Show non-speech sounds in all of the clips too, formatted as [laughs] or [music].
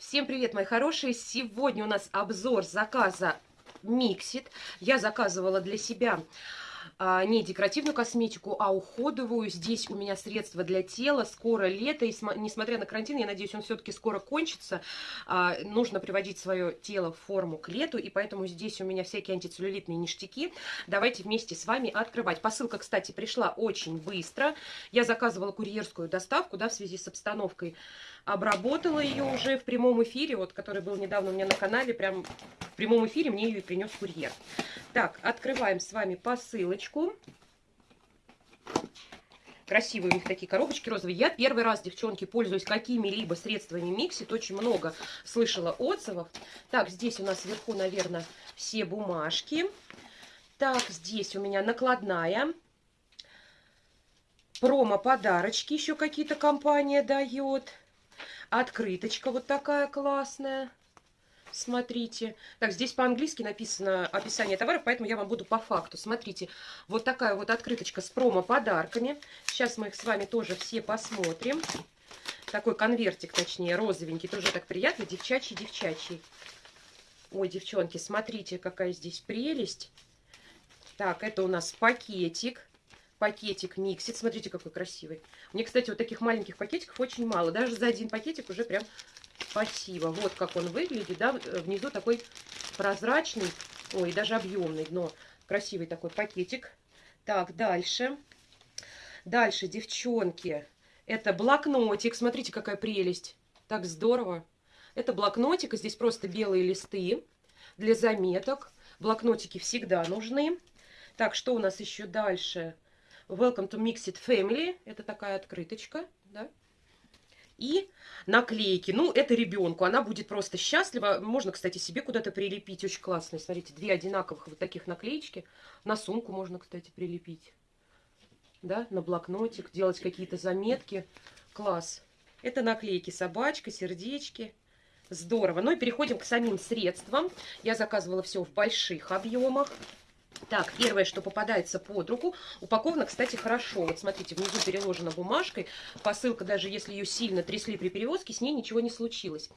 Всем привет, мои хорошие! Сегодня у нас обзор заказа Миксит. Я заказывала для себя не декоративную косметику, а уходовую. Здесь у меня средства для тела. Скоро лето, и несмотря на карантин, я надеюсь, он все-таки скоро кончится. А, нужно приводить свое тело в форму к лету, и поэтому здесь у меня всякие антицеллюлитные ништяки. Давайте вместе с вами открывать. Посылка, кстати, пришла очень быстро. Я заказывала курьерскую доставку, да, в связи с обстановкой. Обработала ее уже в прямом эфире, вот, который был недавно у меня на канале, прям прямом эфире мне ее принес курьер. Так, открываем с вами посылочку. Красивые у них такие коробочки розовые. Я первый раз, девчонки, пользуюсь какими-либо средствами Миксит. Очень много слышала отзывов. Так, здесь у нас вверху, наверное, все бумажки. Так, здесь у меня накладная. Промо-подарочки еще какие-то компания дает. Открыточка вот такая классная. Смотрите. Так, здесь по-английски написано описание товаров, поэтому я вам буду по факту. Смотрите, вот такая вот открыточка с промо-подарками. Сейчас мы их с вами тоже все посмотрим. Такой конвертик, точнее, розовенький. Тоже так приятно. Девчачий-девчачий. Ой, девчонки, смотрите, какая здесь прелесть. Так, это у нас пакетик пакетик миксит. Смотрите, какой красивый. Мне, кстати, вот таких маленьких пакетиков очень мало. Даже за один пакетик уже прям спасибо. Вот как он выглядит, да, внизу такой прозрачный, ой, даже объемный, но красивый такой пакетик. Так, дальше. Дальше, девчонки, это блокнотик. Смотрите, какая прелесть. Так здорово. Это блокнотик, здесь просто белые листы для заметок. Блокнотики всегда нужны. Так, что у нас еще дальше? Welcome to Mixed Family. Это такая открыточка, да. И наклейки. Ну, это ребенку. Она будет просто счастлива. Можно, кстати, себе куда-то прилепить. Очень классные. Смотрите, две одинаковых вот таких наклеечки. На сумку можно, кстати, прилепить. Да, на блокнотик. Делать какие-то заметки. Класс. Это наклейки. Собачка, сердечки. Здорово. Ну и переходим к самим средствам. Я заказывала все в больших объемах. Так, первое, что попадается под руку, упаковано, кстати, хорошо. Вот смотрите, внизу переложена бумажкой. Посылка, даже если ее сильно трясли при перевозке, с ней ничего не случилось.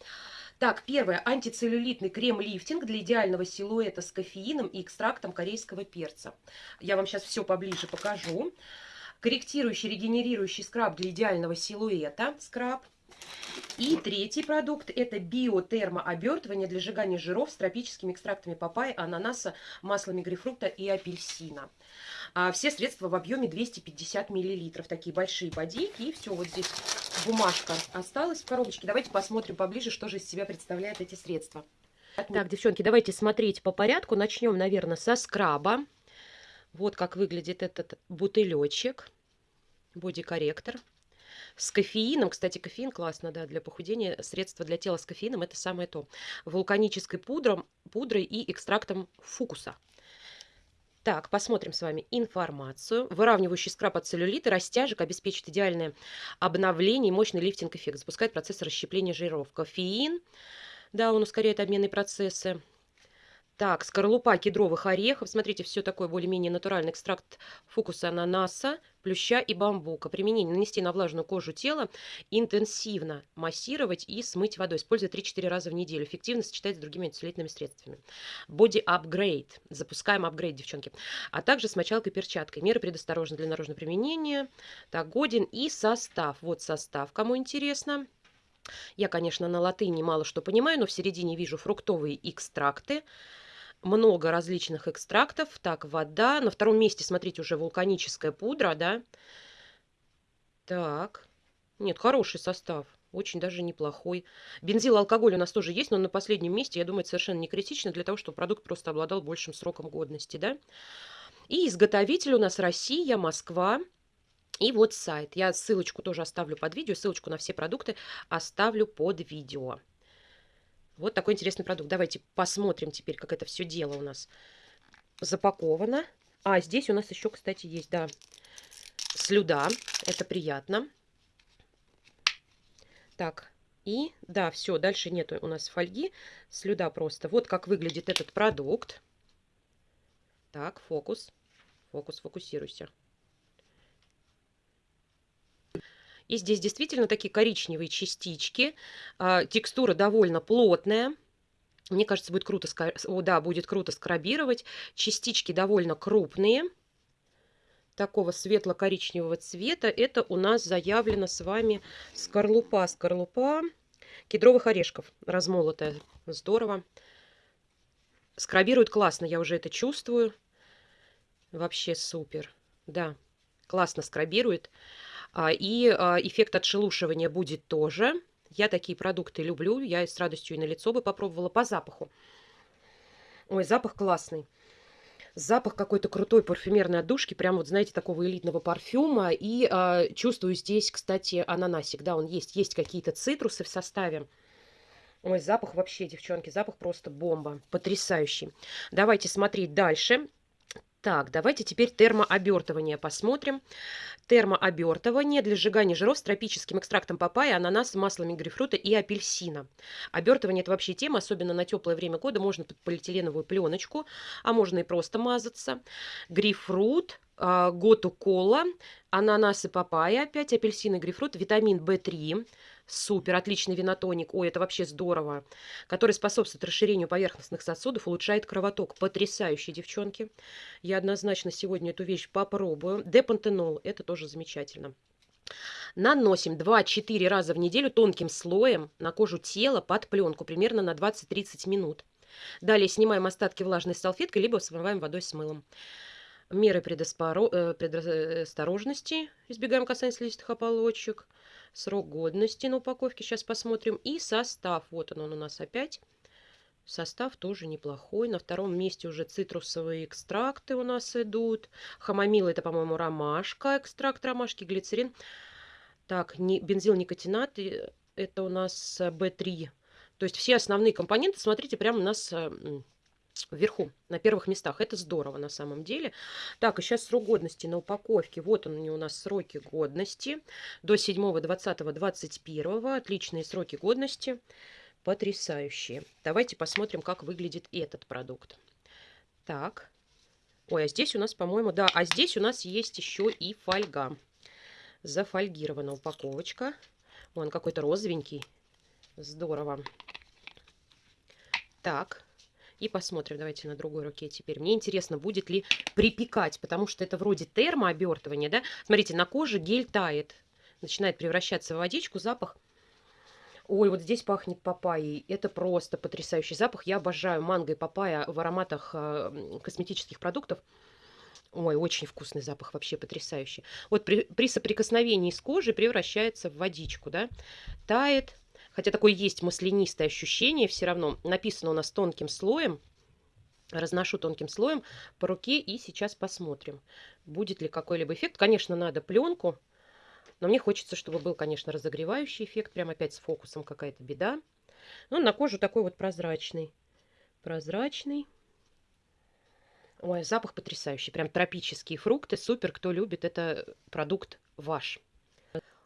Так, первое. Антицеллюлитный крем-лифтинг для идеального силуэта с кофеином и экстрактом корейского перца. Я вам сейчас все поближе покажу. Корректирующий, регенерирующий скраб для идеального силуэта. Скраб. И третий продукт – это биотермообертывание для сжигания жиров с тропическими экстрактами папайи, ананаса, маслами грейпфрута и апельсина. А все средства в объеме 250 миллилитров. Такие большие бодейки. И все, вот здесь бумажка осталась в коробочке. Давайте посмотрим поближе, что же из себя представляют эти средства. Так, девчонки, давайте смотреть по порядку. Начнем, наверное, со скраба. Вот как выглядит этот бутылечек. Боди-корректор с кофеином. Кстати, кофеин классно, да, для похудения. Средство для тела с кофеином – это самое то. Вулканической пудром, пудрой и экстрактом фукуса. Так, посмотрим с вами информацию. Выравнивающий скраб от целлюлита, растяжек обеспечит идеальное обновление и мощный лифтинг-эффект. Запускает процесс расщепления жиров. Кофеин, да, он ускоряет обменные процессы. Так, скорлупа кедровых орехов. Смотрите, все такое более-менее натуральный экстракт фокуса ананаса, плюща и бамбука. Применение нанести на влажную кожу тела, интенсивно массировать и смыть водой. Использовать 3-4 раза в неделю. Эффективно сочетать с другими антицеллюлитными средствами. Body Upgrade. Запускаем апгрейд, девчонки. А также с мочалкой и перчаткой. Меры предосторожны для наружного применения. Так, годен и состав. Вот состав, кому интересно. Я, конечно, на латыни мало что понимаю, но в середине вижу фруктовые экстракты много различных экстрактов. Так, вода. На втором месте, смотрите, уже вулканическая пудра, да. Так. Нет, хороший состав. Очень даже неплохой. Бензил, алкоголь у нас тоже есть, но на последнем месте, я думаю, совершенно не критично для того, чтобы продукт просто обладал большим сроком годности, да. И изготовитель у нас Россия, Москва. И вот сайт. Я ссылочку тоже оставлю под видео, ссылочку на все продукты оставлю под видео. Вот такой интересный продукт. Давайте посмотрим теперь, как это все дело у нас запаковано. А, здесь у нас еще, кстати, есть, да, слюда. Это приятно. Так, и, да, все, дальше нет у нас фольги. Слюда просто. Вот как выглядит этот продукт. Так, фокус. Фокус, фокусируйся. И здесь действительно такие коричневые частички. А, текстура довольно плотная. Мне кажется, будет круто, О, да, будет круто скрабировать. Частички довольно крупные. Такого светло-коричневого цвета. Это у нас заявлено с вами скорлупа. Скорлупа кедровых орешков размолотая. Здорово. Скрабирует классно, я уже это чувствую. Вообще супер. Да, классно скрабирует. А, и а, эффект отшелушивания будет тоже. Я такие продукты люблю. Я с радостью и на лицо бы попробовала по запаху. Ой, запах классный. Запах какой-то крутой парфюмерной отдушки, прям вот, знаете, такого элитного парфюма. И э, чувствую здесь, кстати, ананасик. Да, он есть. Есть какие-то цитрусы в составе. Ой, запах вообще, девчонки, запах просто бомба. Потрясающий. Давайте смотреть дальше. Так, давайте теперь термообертывание посмотрим. Термообертывание для сжигания жиров с тропическим экстрактом папайи, ананаса, маслами грейпфрута и апельсина. Обертывание – это вообще тема, особенно на теплое время года. Можно под полиэтиленовую пленочку, а можно и просто мазаться. Грейпфрут, а, готу кола, ананасы, папайя, опять апельсины, грейпфрут, витамин В3, Супер, отличный винотоник. Ой, это вообще здорово. Который способствует расширению поверхностных сосудов, улучшает кровоток. Потрясающие, девчонки. Я однозначно сегодня эту вещь попробую. Депантенол, это тоже замечательно. Наносим 2-4 раза в неделю тонким слоем на кожу тела под пленку, примерно на 20-30 минут. Далее снимаем остатки влажной салфеткой, либо смываем водой с мылом. Меры э, предосторожности. Избегаем касания слизистых ополочек срок годности на упаковке, сейчас посмотрим, и состав, вот он, он у нас опять. Состав тоже неплохой. На втором месте уже цитрусовые экстракты у нас идут. Хамомил это, по-моему, ромашка, экстракт ромашки, глицерин. Так, не, бензил никотинат, это у нас B3. То есть все основные компоненты, смотрите, прямо у нас вверху, на первых местах. Это здорово на самом деле. Так, и сейчас срок годности на упаковке. Вот они у нас сроки годности. До 7, 20, 21. Отличные сроки годности. Потрясающие. Давайте посмотрим, как выглядит этот продукт. Так. Ой, а здесь у нас, по-моему, да, а здесь у нас есть еще и фольга. Зафольгирована упаковочка. Он какой-то розовенький. Здорово. Так, и посмотрим, давайте на другой руке теперь. Мне интересно, будет ли припекать, потому что это вроде термообертывание, да? Смотрите, на коже гель тает, начинает превращаться в водичку, запах Ой, вот здесь пахнет папайей. Это просто потрясающий запах. Я обожаю манго и папайя в ароматах э, косметических продуктов. Ой, очень вкусный запах, вообще потрясающий. Вот при, при соприкосновении с кожей превращается в водичку, да. Тает, Хотя такое есть маслянистое ощущение все равно. Написано у нас тонким слоем. Разношу тонким слоем по руке и сейчас посмотрим, будет ли какой-либо эффект. Конечно, надо пленку, но мне хочется, чтобы был, конечно, разогревающий эффект. Прям опять с фокусом какая-то беда. Ну, на кожу такой вот прозрачный. Прозрачный. Ой, запах потрясающий. Прям тропические фрукты. Супер, кто любит, это продукт ваш.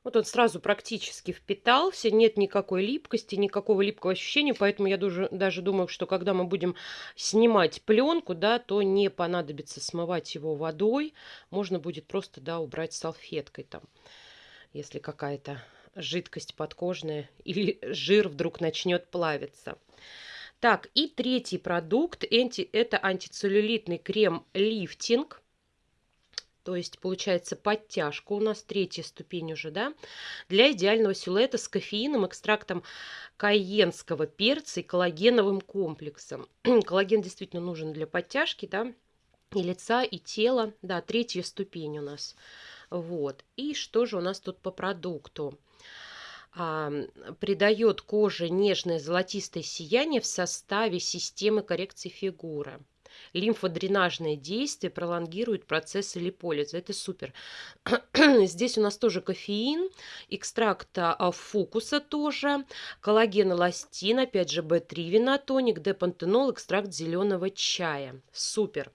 Вот он сразу практически впитался, нет никакой липкости, никакого липкого ощущения, поэтому я даже, даже думаю, что когда мы будем снимать пленку, да, то не понадобится смывать его водой, можно будет просто, да, убрать салфеткой там, если какая-то жидкость подкожная [laughs] или жир вдруг начнет плавиться. Так, и третий продукт, это антицеллюлитный крем-лифтинг. То есть получается подтяжка у нас третья ступень уже, да, для идеального силуэта с кофеином, экстрактом кайенского перца и коллагеновым комплексом. [clears throat] Коллаген действительно нужен для подтяжки, да, и лица, и тела. Да, третья ступень у нас. Вот. И что же у нас тут по продукту? А, придает коже нежное золотистое сияние в составе системы коррекции фигуры лимфодренажное действие пролонгирует процессы липолиза. Это супер. [clears throat] Здесь у нас тоже кофеин, экстракта фукуса тоже, коллаген эластин, опять же B3 винотоник, депантенол, экстракт зеленого чая. Супер.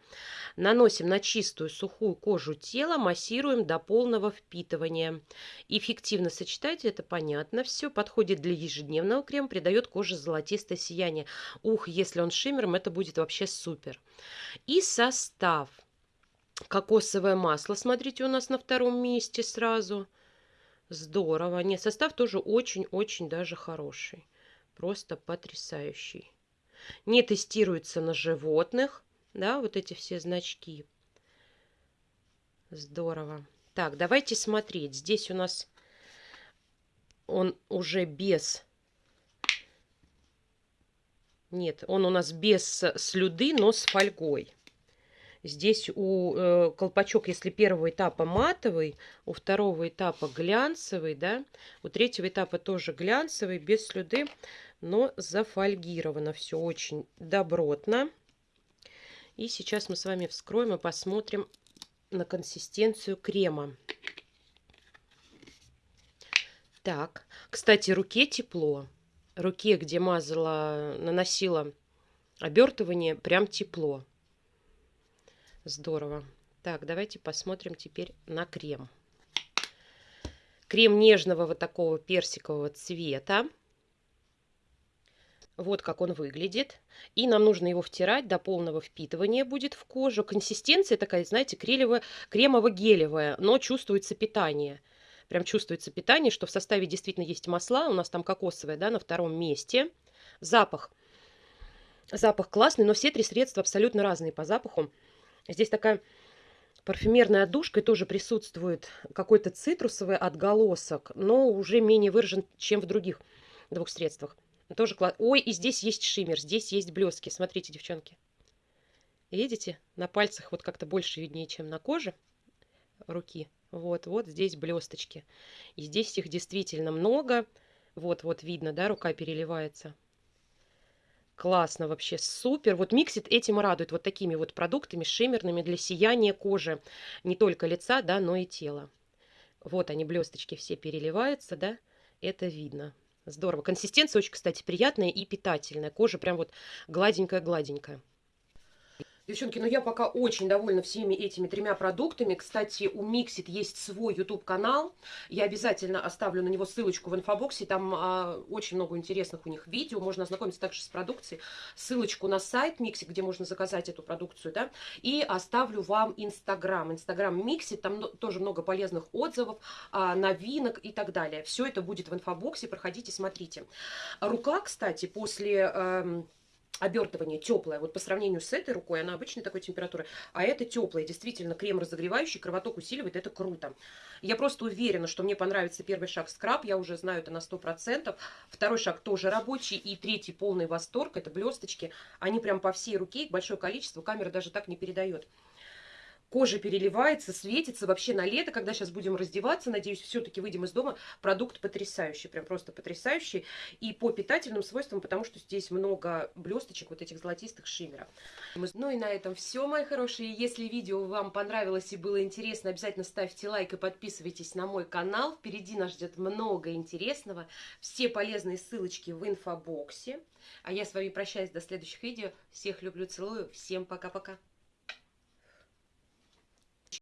Наносим на чистую сухую кожу тела, массируем до полного впитывания. Эффективно сочетайте, это понятно все. Подходит для ежедневного крема, придает коже золотистое сияние. Ух, если он шиммером, это будет вообще супер. И состав. Кокосовое масло, смотрите, у нас на втором месте сразу. Здорово. Нет, состав тоже очень-очень даже хороший. Просто потрясающий. Не тестируется на животных. Да, вот эти все значки. Здорово. Так, давайте смотреть. Здесь у нас он уже без... Нет, он у нас без слюды, но с фольгой. Здесь у э, колпачок, если первого этапа матовый, у второго этапа глянцевый, да, у третьего этапа тоже глянцевый, без слюды, но зафольгировано все очень добротно. И сейчас мы с вами вскроем и посмотрим на консистенцию крема. Так, кстати, руке тепло. Руке, где мазала, наносила обертывание, прям тепло. Здорово. Так, давайте посмотрим теперь на крем. Крем нежного вот такого персикового цвета. Вот как он выглядит. И нам нужно его втирать до полного впитывания будет в кожу. Консистенция такая, знаете, кремово-гелевая, но чувствуется питание. Прям чувствуется питание, что в составе действительно есть масла. У нас там кокосовое, да, на втором месте. Запах. Запах классный, но все три средства абсолютно разные по запаху. Здесь такая парфюмерная отдушка и тоже присутствует какой-то цитрусовый отголосок, но уже менее выражен, чем в других двух средствах. Тоже класс. Ой, и здесь есть шиммер, здесь есть блески. Смотрите, девчонки. Видите? На пальцах вот как-то больше виднее, чем на коже руки. Вот, вот здесь блесточки. И здесь их действительно много. Вот, вот видно, да, рука переливается. Классно вообще, супер. Вот Миксит этим радует, вот такими вот продуктами шиммерными для сияния кожи. Не только лица, да, но и тела. Вот они, блесточки все переливаются, да, это видно. Здорово. Консистенция очень, кстати, приятная и питательная. Кожа прям вот гладенькая-гладенькая. Девчонки, ну я пока очень довольна всеми этими тремя продуктами. Кстати, у Mixit есть свой YouTube-канал. Я обязательно оставлю на него ссылочку в инфобоксе. Там а, очень много интересных у них видео. Можно ознакомиться также с продукцией. Ссылочку на сайт Mixit, где можно заказать эту продукцию. да, И оставлю вам Инстаграм. Инстаграм Mixit. Там тоже много полезных отзывов, а, новинок и так далее. Все это будет в инфобоксе. Проходите, смотрите. Рука, кстати, после... Э, обертывание теплое. Вот по сравнению с этой рукой, она обычной такой температуры, а это теплое. Действительно, крем разогревающий, кровоток усиливает, это круто. Я просто уверена, что мне понравится первый шаг скраб, я уже знаю это на 100%. Второй шаг тоже рабочий, и третий полный восторг, это блесточки. Они прям по всей руке, большое количество, камера даже так не передает. Кожа переливается, светится. Вообще на лето, когда сейчас будем раздеваться, надеюсь, все-таки выйдем из дома, продукт потрясающий, прям просто потрясающий. И по питательным свойствам, потому что здесь много блесточек, вот этих золотистых шиммеров. Ну и на этом все, мои хорошие. Если видео вам понравилось и было интересно, обязательно ставьте лайк и подписывайтесь на мой канал. Впереди нас ждет много интересного. Все полезные ссылочки в инфобоксе. А я с вами прощаюсь до следующих видео. Всех люблю, целую. Всем пока-пока.